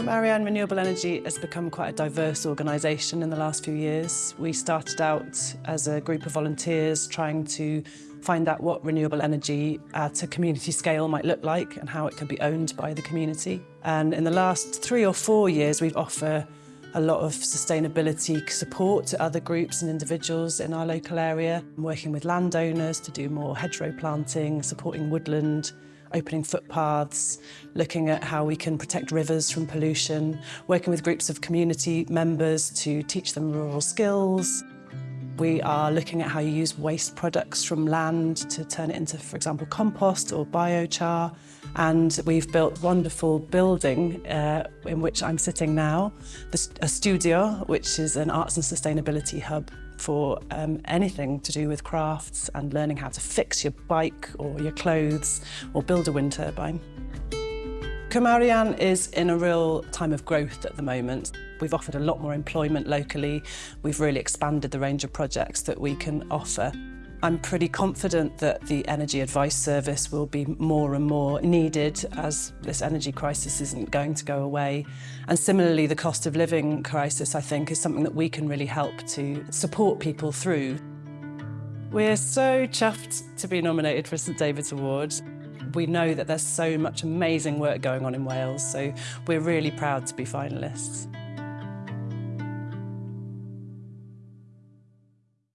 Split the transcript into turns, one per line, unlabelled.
From Ariane Renewable Energy has become quite a diverse organisation in the last few years. We started out as a group of volunteers trying to find out what renewable energy at a community scale might look like and how it could be owned by the community. And in the last three or four years, we've offered a lot of sustainability support to other groups and individuals in our local area, I'm working with landowners to do more hedgerow planting, supporting woodland, opening footpaths, looking at how we can protect rivers from pollution, working with groups of community members to teach them rural skills. We are looking at how you use waste products from land to turn it into, for example, compost or biochar. And we've built wonderful building uh, in which I'm sitting now, a studio, which is an arts and sustainability hub for um, anything to do with crafts and learning how to fix your bike or your clothes or build a wind turbine. Cwmarian is in a real time of growth at the moment. We've offered a lot more employment locally. We've really expanded the range of projects that we can offer. I'm pretty confident that the Energy Advice Service will be more and more needed as this energy crisis isn't going to go away. And similarly, the cost of living crisis, I think, is something that we can really help to support people through. We're so chuffed to be nominated for St David's Award. we know that there's so much amazing work going on in Wales, so we're really proud to be finalists.